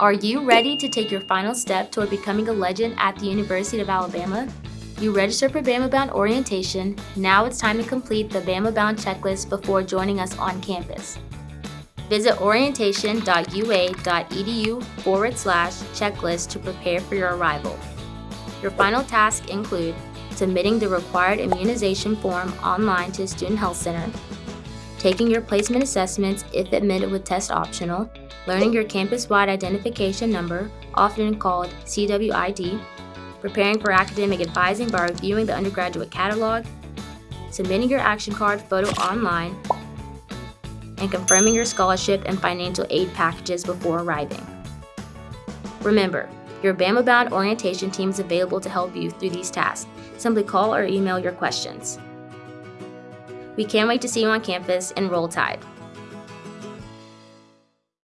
Are you ready to take your final step toward becoming a legend at the University of Alabama? You registered for Bama Bound orientation. Now it's time to complete the Bama Bound checklist before joining us on campus. Visit orientation.ua.edu forward slash checklist to prepare for your arrival. Your final tasks include submitting the required immunization form online to the Student Health Center, taking your placement assessments if admitted with test optional, learning your campus-wide identification number, often called CWID, preparing for academic advising by reviewing the undergraduate catalog, submitting your action card photo online, and confirming your scholarship and financial aid packages before arriving. Remember, your Bama Bound orientation team is available to help you through these tasks. Simply call or email your questions. We can't wait to see you on campus and roll tide.